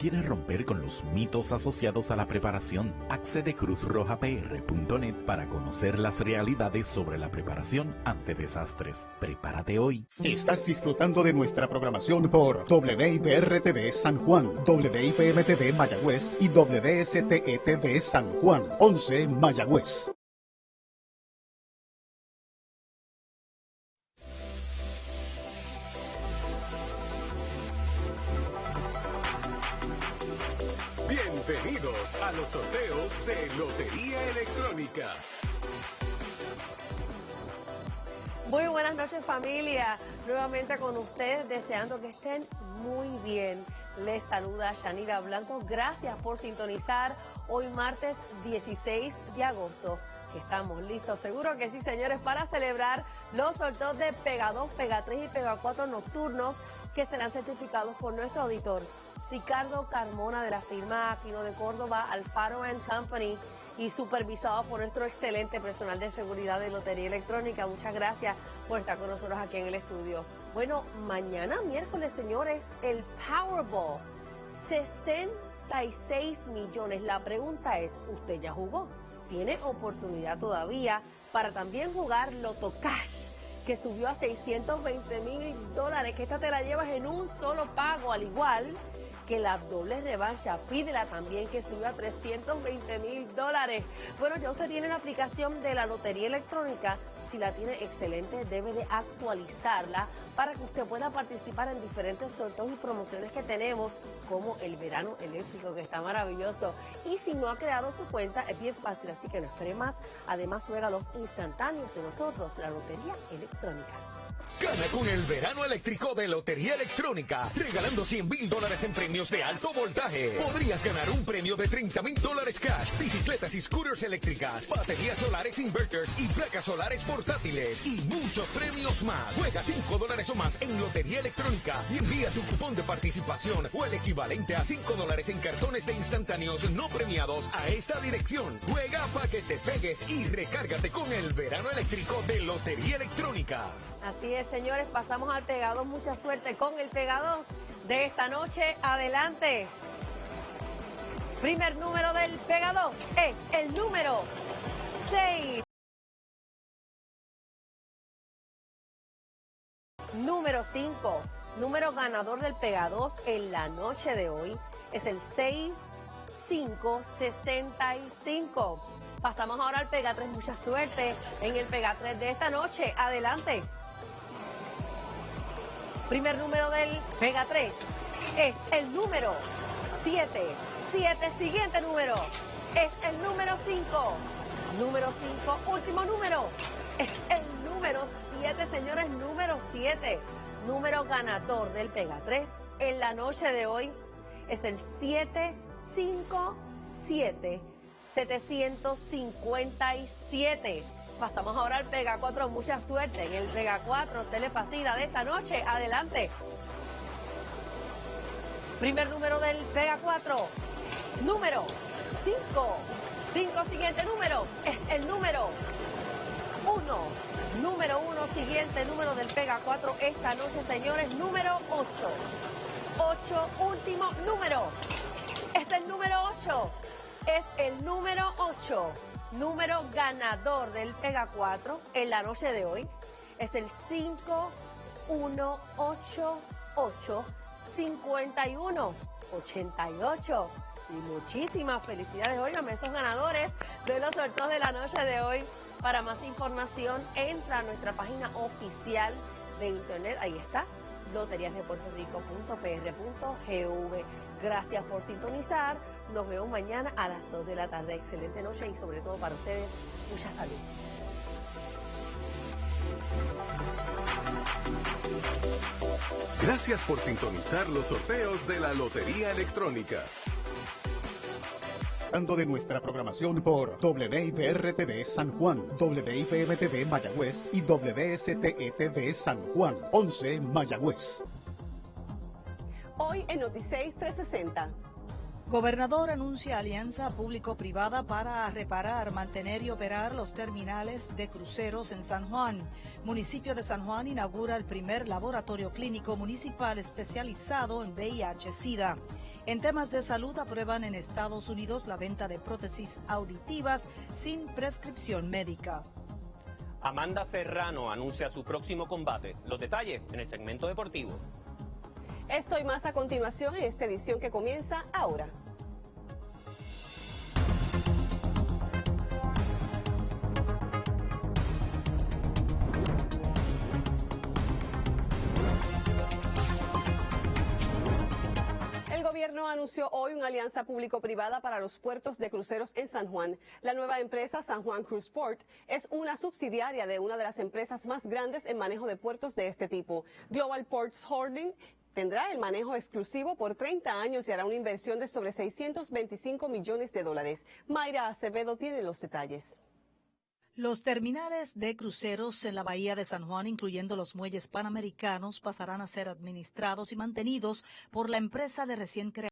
¿Quieres romper con los mitos asociados a la preparación? Accede cruzrojapr.net para conocer las realidades sobre la preparación ante desastres. Prepárate hoy. Estás disfrutando de nuestra programación por WIPR-TV San Juan, WIPM-TV Mayagüez y WSTETV San Juan, 11 Mayagüez. Bienvenidos a los sorteos de Lotería Electrónica. Muy buenas noches familia, nuevamente con ustedes deseando que estén muy bien. Les saluda Shanira Blanco, gracias por sintonizar hoy martes 16 de agosto. Estamos listos, seguro que sí señores, para celebrar los sorteos de Pega 2, Pega 3 y Pega 4 nocturnos que serán certificados por nuestro auditor Ricardo Carmona de la firma Aquino de Córdoba, Alfaro Company y supervisado por nuestro excelente personal de seguridad de Lotería Electrónica. Muchas gracias por estar con nosotros aquí en el estudio. Bueno, mañana miércoles, señores, el Powerball. 66 millones. La pregunta es, ¿usted ya jugó? ¿Tiene oportunidad todavía para también jugar Loto Cash? Que subió a 620 mil dólares, que esta te la llevas en un solo pago, al igual que la doble revancha. Pídela también que subió a 320 mil dólares. Bueno, ya usted tiene la aplicación de la Lotería Electrónica. Si la tiene excelente, debe de actualizarla para que usted pueda participar en diferentes sorteos y promociones que tenemos, como el verano eléctrico, que está maravilloso. Y si no ha creado su cuenta, es bien fácil, así que no espere más. Además, juega los instantáneos de nosotros, la Lotería Electrónica. Gana con el verano eléctrico de Lotería Electrónica, regalando 100 mil dólares en premios de alto voltaje. Podrías ganar un premio de 30 mil dólares cash, bicicletas y scooters eléctricas, baterías solares inverters y placas solares portátiles y muchos premios más. Juega 5 dólares más en Lotería Electrónica y envía tu cupón de participación o el equivalente a 5 dólares en cartones de instantáneos no premiados a esta dirección. Juega para que te pegues y recárgate con el verano eléctrico de Lotería Electrónica. Así es, señores, pasamos al Pega Mucha suerte con el Pega de esta noche. Adelante. Primer número del Pega es el número 6. Número 5. Número ganador del Pega 2 en la noche de hoy es el 6565. Pasamos ahora al Pega 3. Mucha suerte en el Pega 3 de esta noche. Adelante. Primer número del Pega 3 es el número 7. 7. Siguiente número es el número 5. Número 5. Último número es el número 7, señores. Número 7. Número ganador del Pega 3 en la noche de hoy es el 757 757. Pasamos ahora al Pega 4. Mucha suerte en el Pega 4. Telepasida de esta noche. Adelante. Primer número del Pega 4. Número 5. 5. Siguiente número es el número 1. Número 1. Siguiente número del Pega 4 esta noche, señores. Número 8. 8. Último número. Es el número 8. Es el número 8 número ganador del Pega 4 en la noche de hoy es el 5188 5188. Y muchísimas felicidades, óigame, esos ganadores de los sorteos de la noche de hoy. Para más información, entra a nuestra página oficial de internet, ahí está, loteriasdepuertorico.pr.gv. Gracias por sintonizar. Nos vemos mañana a las 2 de la tarde. Excelente noche y sobre todo para ustedes, mucha salud. Gracias por sintonizar los sorteos de la Lotería Electrónica. De nuestra programación por WIPR-TV San Juan, WIPM-TV Mayagüez y WSTETV San Juan, 11 Mayagüez. Hoy en Noticias 360. Gobernador anuncia alianza público-privada para reparar, mantener y operar los terminales de cruceros en San Juan. Municipio de San Juan inaugura el primer laboratorio clínico municipal especializado en VIH-Sida. En temas de salud, aprueban en Estados Unidos la venta de prótesis auditivas sin prescripción médica. Amanda Serrano anuncia su próximo combate. Los detalles en el segmento deportivo. Esto y más a continuación en esta edición que comienza ahora. Gobierno anunció hoy una alianza público-privada para los puertos de cruceros en San Juan. La nueva empresa San Juan Cruise Port es una subsidiaria de una de las empresas más grandes en manejo de puertos de este tipo. Global Ports Holding tendrá el manejo exclusivo por 30 años y hará una inversión de sobre 625 millones de dólares. Mayra Acevedo tiene los detalles. Los terminales de cruceros en la bahía de San Juan, incluyendo los muelles panamericanos, pasarán a ser administrados y mantenidos por la empresa de recién creación